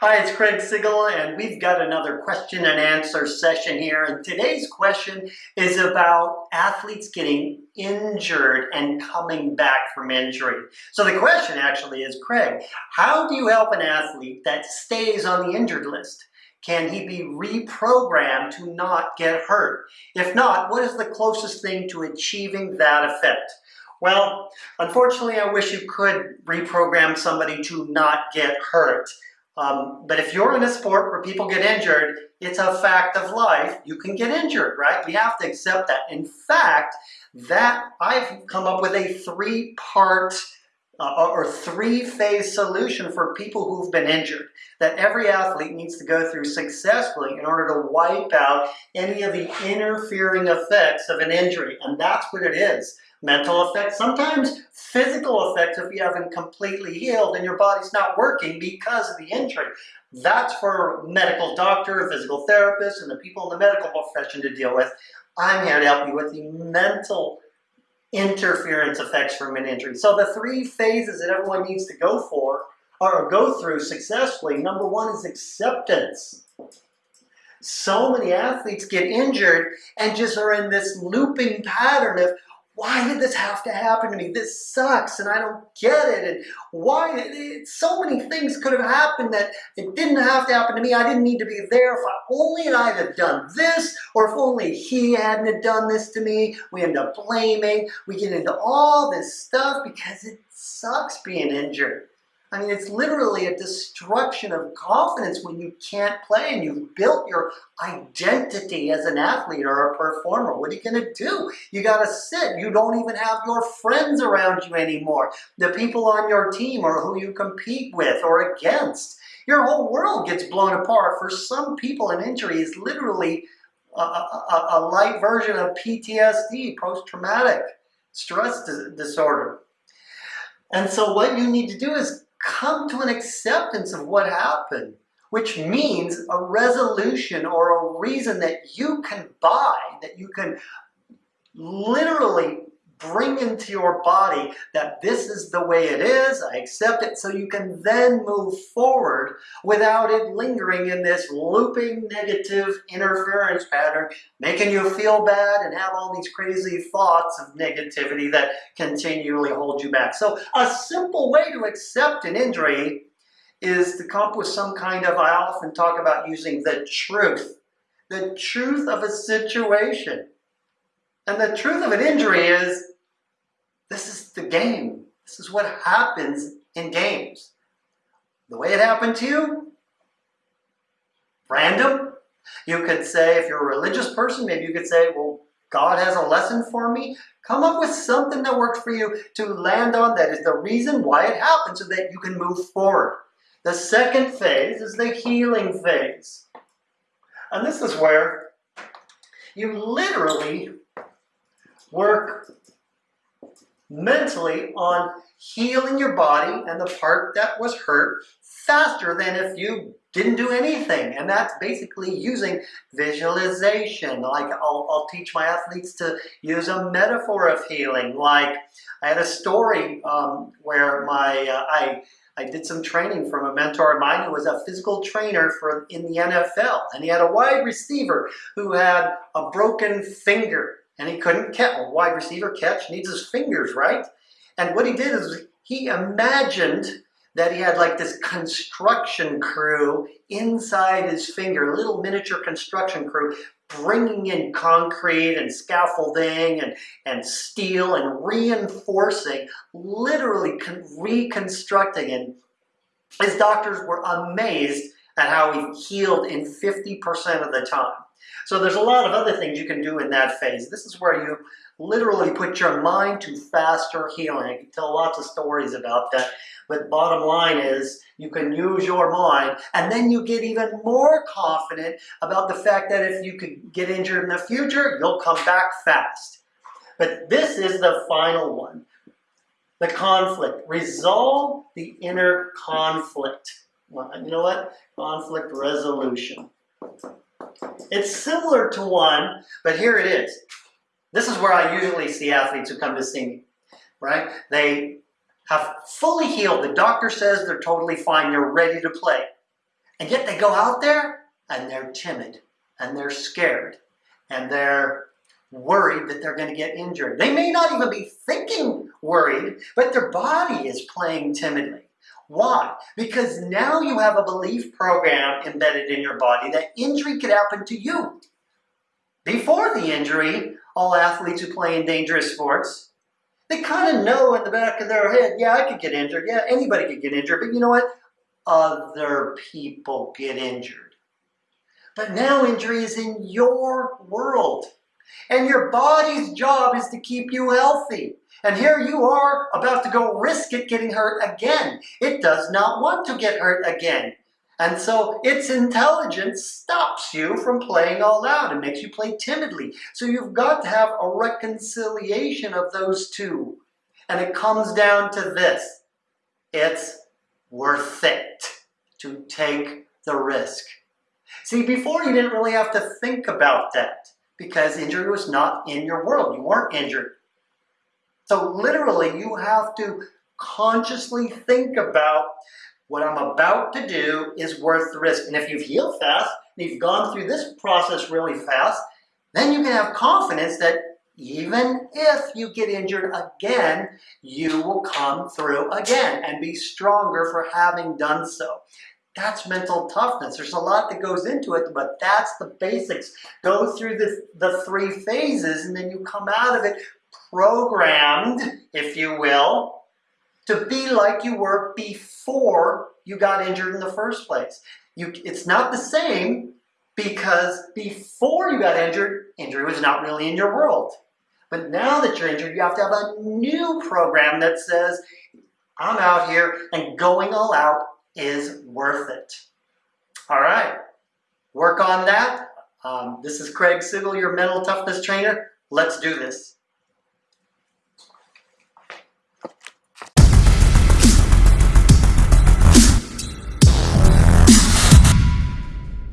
Hi, it's Craig Sigl, and we've got another question and answer session here. And today's question is about athletes getting injured and coming back from injury. So the question actually is, Craig, how do you help an athlete that stays on the injured list? Can he be reprogrammed to not get hurt? If not, what is the closest thing to achieving that effect? Well, unfortunately, I wish you could reprogram somebody to not get hurt. Um, but if you're in a sport where people get injured, it's a fact of life. You can get injured, right? We have to accept that. In fact, that I've come up with a three-part uh, or three-phase solution for people who've been injured that every athlete needs to go through successfully in order to wipe out any of the interfering effects of an injury. And that's what it is mental effects, sometimes physical effects if you haven't completely healed and your body's not working because of the injury. That's for medical doctor, physical therapist, and the people in the medical profession to deal with. I'm here to help you with the mental interference effects from an injury. So the three phases that everyone needs to go for or go through successfully, number one is acceptance. So many athletes get injured and just are in this looping pattern of, why did this have to happen to me? This sucks and I don't get it. And why, it, so many things could have happened that it didn't have to happen to me. I didn't need to be there. If I, only I'd have done this, or if only he hadn't have done this to me. We end up blaming. We get into all this stuff because it sucks being injured. I mean, it's literally a destruction of confidence when you can't play and you've built your identity as an athlete or a performer. What are you going to do? You got to sit. You don't even have your friends around you anymore. The people on your team or who you compete with or against. Your whole world gets blown apart. For some people, an injury is literally a, a, a light version of PTSD, post-traumatic stress disorder. And so what you need to do is come to an acceptance of what happened, which means a resolution or a reason that you can buy, that you can literally bring into your body that this is the way it is, I accept it, so you can then move forward without it lingering in this looping negative interference pattern, making you feel bad and have all these crazy thoughts of negativity that continually hold you back. So a simple way to accept an injury is to come up with some kind of, I often talk about using the truth, the truth of a situation. And the truth of an injury is this is the game. This is what happens in games. The way it happened to you, random. You could say, if you're a religious person, maybe you could say, well, God has a lesson for me. Come up with something that works for you to land on that is the reason why it happened so that you can move forward. The second phase is the healing phase. And this is where you literally work mentally on healing your body and the part that was hurt faster than if you didn't do anything. And that's basically using visualization. Like I'll, I'll teach my athletes to use a metaphor of healing. Like I had a story um, where my uh, I I did some training from a mentor of mine who was a physical trainer for in the NFL. And he had a wide receiver who had a broken finger and he couldn't catch. A wide receiver catch needs his fingers, right? And what he did is he imagined that he had like this construction crew inside his finger, little miniature construction crew, bringing in concrete and scaffolding and, and steel and reinforcing, literally reconstructing. And his doctors were amazed at how he healed in 50% of the time. So there's a lot of other things you can do in that phase. This is where you literally put your mind to faster healing. I can tell lots of stories about that. But bottom line is you can use your mind and then you get even more confident about the fact that if you could get injured in the future, you'll come back fast. But this is the final one. The conflict. Resolve the inner conflict. You know what? Conflict resolution. It's similar to one, but here it is. This is where I usually see athletes who come to see me, right? They have fully healed. The doctor says they're totally fine. They're ready to play. And yet they go out there and they're timid and they're scared and they're worried that they're going to get injured. They may not even be thinking worried, but their body is playing timidly. Why? Because now you have a belief program embedded in your body that injury could happen to you. Before the injury, all athletes who play in dangerous sports, they kind of know in the back of their head, yeah, I could get injured. Yeah, anybody could get injured. But you know what? Other people get injured. But now injury is in your world. And your body's job is to keep you healthy. And here you are about to go risk it getting hurt again. It does not want to get hurt again. And so its intelligence stops you from playing all out and makes you play timidly. So you've got to have a reconciliation of those two. And it comes down to this. It's worth it to take the risk. See, before you didn't really have to think about that because injury was not in your world. You weren't injured. So literally, you have to consciously think about what I'm about to do is worth the risk. And if you've healed fast, and you've gone through this process really fast, then you can have confidence that even if you get injured again, you will come through again and be stronger for having done so. That's mental toughness. There's a lot that goes into it, but that's the basics. Go through the, the three phases and then you come out of it programmed, if you will, to be like you were before you got injured in the first place. You, it's not the same because before you got injured, injury was not really in your world. But now that you're injured, you have to have a new program that says, I'm out here and going all out is worth it. All right, work on that. Um, this is Craig Sigl, your mental toughness trainer. Let's do this.